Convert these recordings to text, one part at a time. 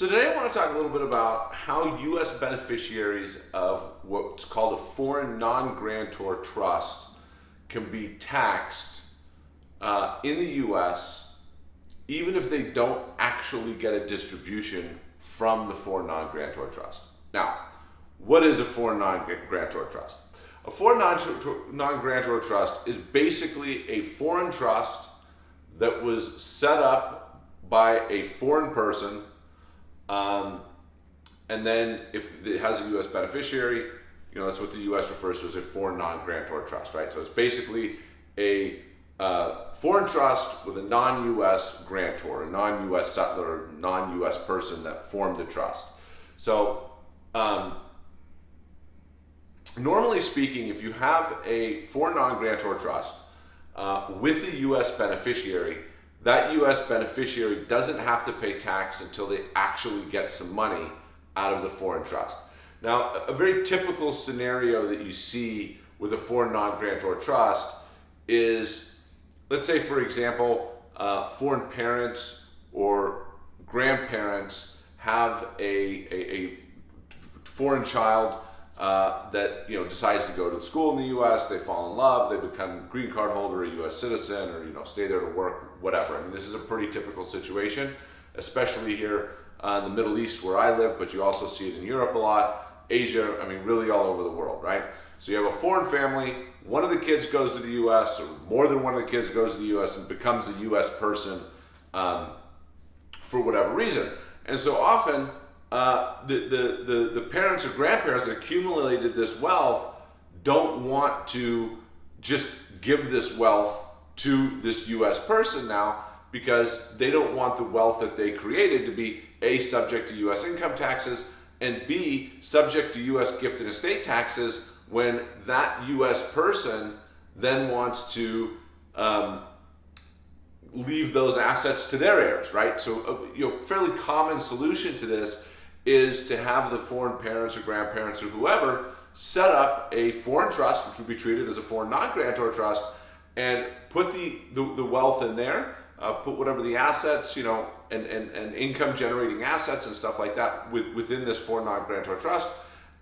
So today I want to talk a little bit about how U.S. beneficiaries of what's called a foreign non-grantor trust can be taxed uh, in the U.S. even if they don't actually get a distribution from the foreign non-grantor trust. Now, what is a foreign non-grantor trust? A foreign non-grantor trust is basically a foreign trust that was set up by a foreign person um, and then if it has a U.S. beneficiary, you know, that's what the U.S. refers to as a foreign non-grantor trust, right? So it's basically a uh, foreign trust with a non-U.S. grantor, a non-U.S. settlor, non-U.S. person that formed the trust. So um, normally speaking, if you have a foreign non-grantor trust uh, with a U.S. beneficiary, that U.S. beneficiary doesn't have to pay tax until they actually get some money out of the foreign trust. Now, a very typical scenario that you see with a foreign non-grantor trust is, let's say, for example, uh, foreign parents or grandparents have a, a, a foreign child uh, that you know decides to go to school in the U.S. They fall in love. They become green card holder, a U.S. citizen, or you know stay there to work, whatever. I mean, this is a pretty typical situation, especially here uh, in the Middle East where I live, but you also see it in Europe a lot, Asia. I mean, really all over the world, right? So you have a foreign family. One of the kids goes to the U.S. or more than one of the kids goes to the U.S. and becomes a U.S. person um, for whatever reason. And so often uh, the, the, the, the parents or grandparents that accumulated this wealth don't want to just give this wealth to this US person now because they don't want the wealth that they created to be A, subject to US income taxes, and B, subject to US gift and estate taxes when that US person then wants to um, leave those assets to their heirs, right? So, uh, you know, fairly common solution to this is to have the foreign parents or grandparents or whoever set up a foreign trust, which would be treated as a foreign non-grantor trust, and put the, the, the wealth in there, uh, put whatever the assets, you know, and, and, and income generating assets and stuff like that with, within this foreign non-grantor trust,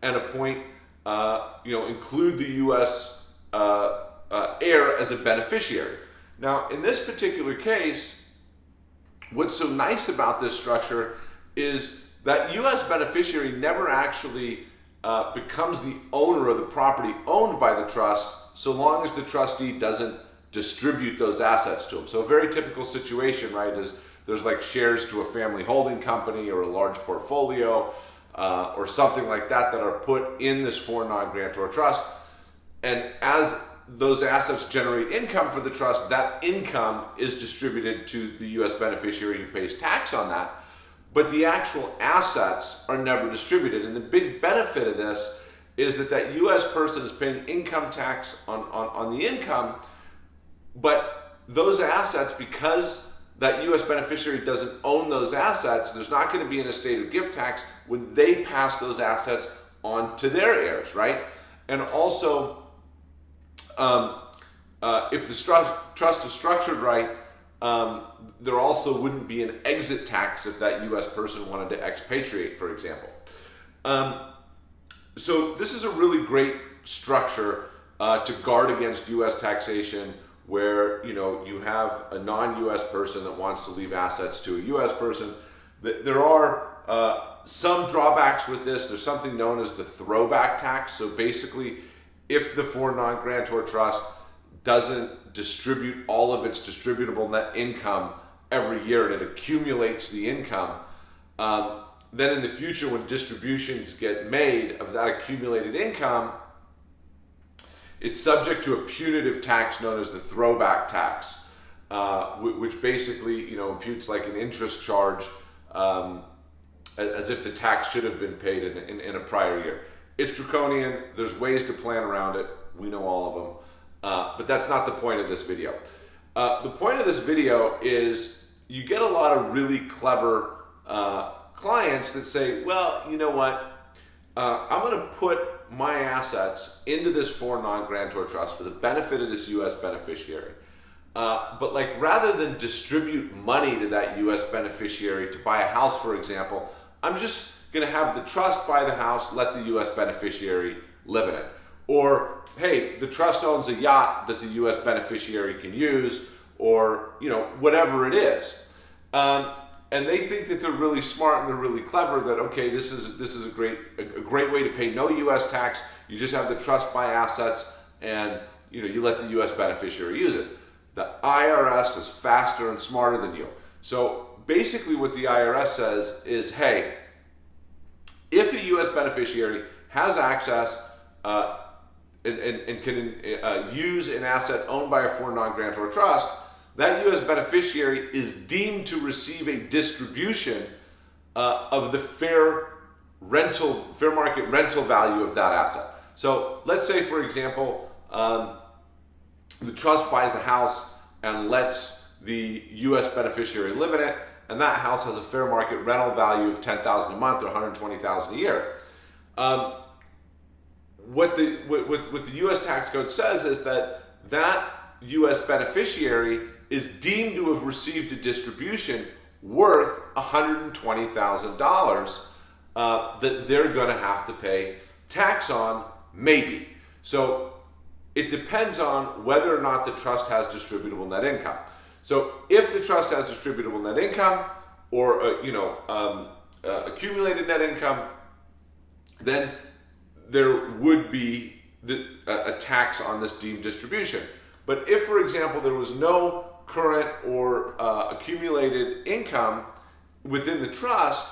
and appoint, uh, you know, include the U.S. Uh, uh, heir as a beneficiary. Now, in this particular case, what's so nice about this structure is that U.S. beneficiary never actually uh, becomes the owner of the property owned by the trust so long as the trustee doesn't distribute those assets to them. So a very typical situation, right, is there's like shares to a family holding company or a large portfolio uh, or something like that that are put in this foreign non-grantor trust. And as those assets generate income for the trust, that income is distributed to the U.S. beneficiary who pays tax on that but the actual assets are never distributed. And the big benefit of this is that that U.S. person is paying income tax on, on, on the income, but those assets, because that U.S. beneficiary doesn't own those assets, there's not going to be an estate of gift tax when they pass those assets on to their heirs, right? And also, um, uh, if the trust is structured right, um, there also wouldn't be an exit tax if that U.S. person wanted to expatriate, for example. Um, so this is a really great structure uh, to guard against U.S. taxation where you know you have a non-U.S. person that wants to leave assets to a U.S. person. There are uh, some drawbacks with this. There's something known as the throwback tax. So basically, if the foreign non-grantor trust doesn't distribute all of its distributable net income every year and it accumulates the income, um, then in the future when distributions get made of that accumulated income, it's subject to a punitive tax known as the throwback tax, uh, which basically you know imputes like an interest charge um, as if the tax should have been paid in, in, in, a prior year. It's draconian. There's ways to plan around it. We know all of them. Uh, but that's not the point of this video. Uh, the point of this video is you get a lot of really clever uh, clients that say, well, you know what, uh, I'm going to put my assets into this foreign non-grantor trust for the benefit of this U.S. beneficiary. Uh, but like rather than distribute money to that U.S. beneficiary to buy a house, for example, I'm just going to have the trust buy the house, let the U.S. beneficiary live in it. Or, hey, the trust owns a yacht that the U.S. beneficiary can use, or, you know, whatever it is. Um, and they think that they're really smart and they're really clever that okay this is this is a great a, a great way to pay no US tax you just have the trust buy assets and you know you let the US beneficiary use it the IRS is faster and smarter than you so basically what the IRS says is hey if a US beneficiary has access uh, and, and, and, can uh, use an asset owned by a foreign non-grantor trust that U.S. beneficiary is deemed to receive a distribution uh, of the fair rental, fair market rental value of that asset. So let's say, for example, um, the trust buys a house and lets the U.S. beneficiary live in it, and that house has a fair market rental value of 10000 a month or 120000 a year. Um, what the what, what the U.S. tax code says is that that U.S. beneficiary is deemed to have received a distribution worth $120,000 uh, that they're going to have to pay tax on, maybe. So it depends on whether or not the trust has distributable net income. So if the trust has distributable net income or uh, you know um, uh, accumulated net income, then there would be the, a tax on this deemed distribution. But if, for example, there was no current or uh, accumulated income within the trust,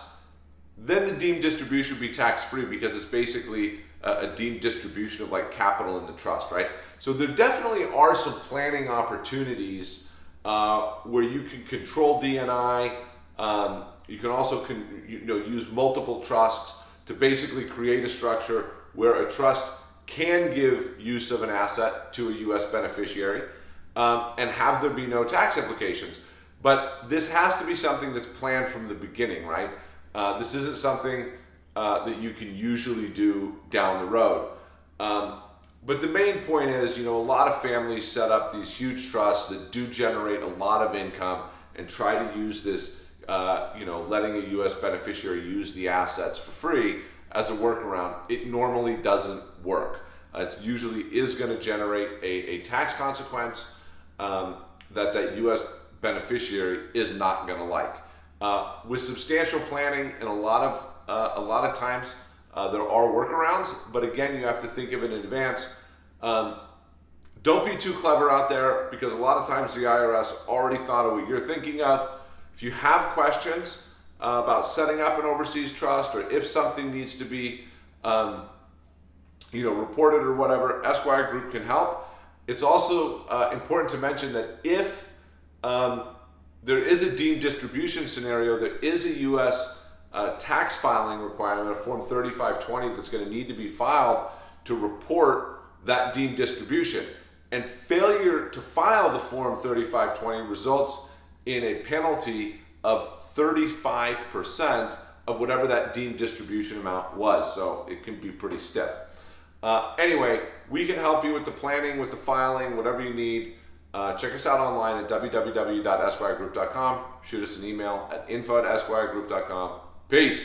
then the deemed distribution would be tax free because it's basically a, a, deemed distribution of like capital in the trust, right? So there definitely are some planning opportunities uh, where you can control DNI. Um, you can also con- you know use multiple trusts to basically create a structure where a trust can give use of an asset to a U.S. beneficiary um, and have there be no tax implications. But this has to be something that's planned from the beginning, right? Uh, this isn't something uh, that you can usually do down the road. Um, but the main point is, you know, a lot of families set up these huge trusts that do generate a lot of income and try to use this, uh, you know, letting a U.S. beneficiary use the assets for free as a workaround. It normally doesn't work. Uh, it usually is going to generate a, a tax consequence um, that that U.S. beneficiary is not going to like. Uh, with substantial planning and a lot of uh, a lot of times uh, there are workarounds, but again, you have to think of it in advance. Um, don't be too clever out there because a lot of times the IRS already thought of what you're thinking of. If you have questions uh, about setting up an overseas trust or if something needs to be um, you know, reported or whatever, Esquire Group can help. It's also uh, important to mention that if um, there is a deemed distribution scenario, there is a U.S. Uh, tax filing requirement, a Form 3520 that's going to need to be filed to report that deemed distribution. And failure to file the Form 3520 results in a penalty of 35% of whatever that deemed distribution amount was. So it can be pretty stiff. Uh, anyway, we can help you with the planning, with the filing, whatever you need. Uh, check us out online at www.esquiregroup.com. Shoot us an email at info at esquiregroup.com. Peace.